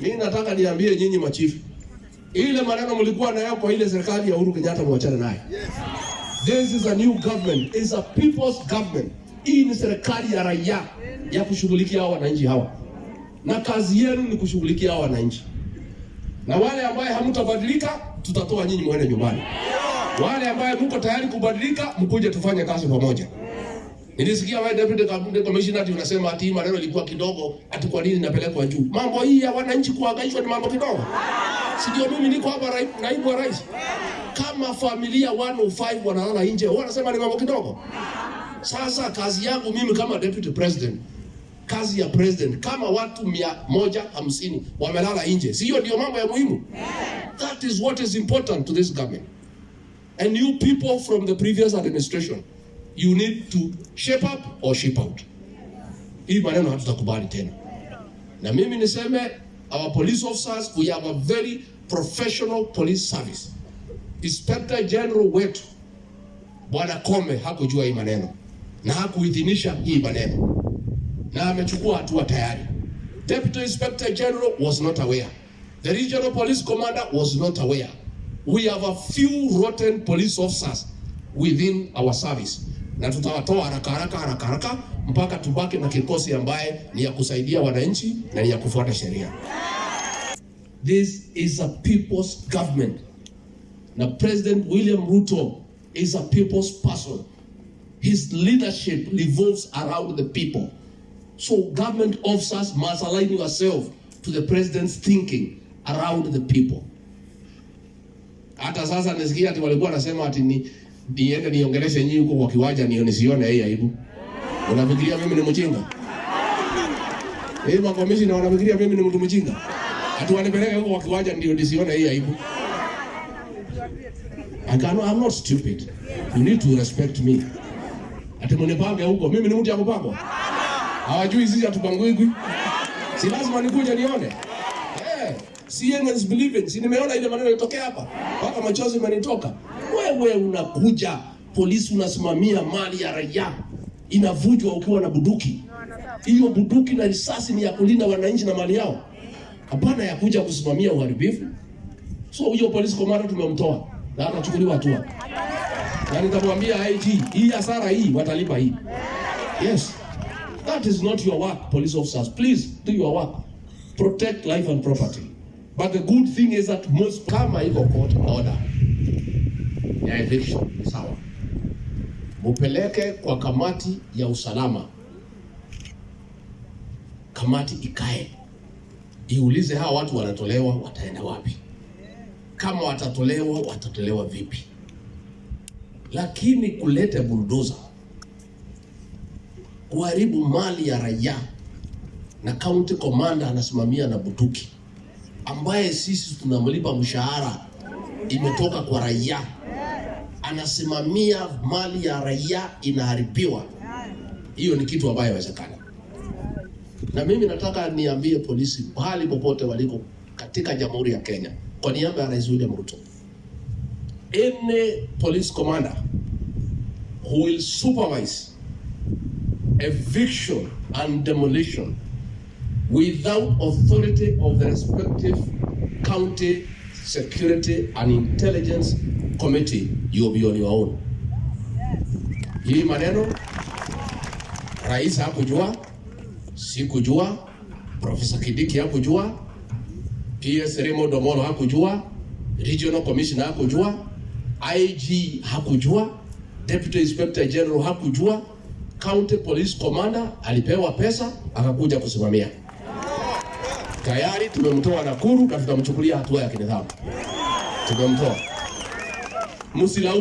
Mimi nataka niambie nyinyi machifu, ile maneno mlikuwa nayo kwa ile serikali ya Uhuru Kenyatta mwachane naye. This is a new government, is a people's government. Hii ni serikali ya raia ya kushughulikia hawa wananchi hawa, na kazi yenu ni kushughulikia hawa wananchi, na wale ambaye hamtabadilika tutatoa nyinyi mwende nyumbani. Wale ambaye mko tayari kubadilika, mkuje tufanye kazi pamoja. Nilisikia wewe deputy cabinet commissioner ati unasema ati maneno ilikuwa kidogo, ati kwa nini inapelekwa juu? Mambo hii ya wananchi kuhangaishwa ni mambo kidogo. Sijui mimi niko hapa naibu wa rais. Kama familia 105 wanalala nje, wao wanasema ni mambo kidogo? Sasa kazi yangu mimi kama deputy president, kazi ya president, kama watu mia moja hamsini wamelala nje, sio ndio mambo ya muhimu? That is what is important to this government. And you people from the previous administration, you need to shape up or shape out. Hii maneno hatutakubali tena. Na mimi niseme our police officers, we have a very professional police service. Inspector General wetu Bwana Kome hakujua hii maneno na hakuidhinisha hii maneno na amechukua hatua tayari. Deputy Inspector General was not aware. The Regional Police Commander was not aware. We have a few rotten police officers within our service, na tutawatoa haraka haraka haraka haraka mpaka tubaki na kikosi ambaye ni ya kusaidia wananchi na ni ya kufuata sheria. This is a people's government. Na President William Ruto is a people's person. His leadership revolves around the people. So government officers must align yourself to the president's thinking around the people. Hata sasa nisikia ati walikuwa nasema ati ni niende niongeleshe nyinyi huko kwa kiwanja nio nisione hii aibu. Unafikiria mimi ni mjinga? Eh, makomishina wanafikiria mimi ni mtu mjinga? Ati wanipeleke huko kwa kiwanja ndio nisione hii aibu. I cannot, I'm not stupid. You need to respect me. Ati mnipange huko, mimi ni mtu ya kupangwa. Hawajui sisi hatupangwi. Si lazima nikuje nione. Seeing is believing. Si nimeona ile maneno yalitokea hapa. Mpaka machozi imenitoka. Wewe unakuja, polisi unasimamia mali ya raia. Inavujwa ukiwa na buduki. Hiyo buduki na risasi ni ya kulinda wananchi na mali yao. Hapana ya kuja kusimamia uharibifu. So huyo polisi komanda tumemtoa na atachukuliwa hatua. Na nitamwambia IG, hii hasara hii watalipa hii. Yes. That is not your work, police officers. Please do your work. Protect life and property. But the good thing is that most kama iko court order. Ya eviction sawa, mupeleke kwa kamati ya usalama, kamati ikae. Iulize hawa watu wanatolewa wataenda wapi, kama watatolewa watatolewa vipi, lakini kulete buldoza kuharibu mali ya raia. Na county commander anasimamia na bunduki ambaye sisi tunamlipa mshahara imetoka kwa raia, anasimamia mali ya raia inaharibiwa. Hiyo ni kitu ambayo haiwezekani. na mimi nataka niambie polisi pahali popote waliko katika Jamhuri ya Kenya, kwa niaba ya Rais William Ruto, any police commander who will supervise eviction and demolition without authority of the respective county security and intelligence committee you'll be on your own. Hii maneno rais hakujua, sikujua, Profesa Kidiki hakujua, PS Remo Domolo hakujua, Regional Commissioner hakujua, IG hakujua, Deputy Inspector General hakujua, County Police Commander alipewa pesa akakuja kusimamia. Tayari tumemtoa Nakuru na tutamchukulia hatua ya kinidhamu. Tumemtoa. Msilaumu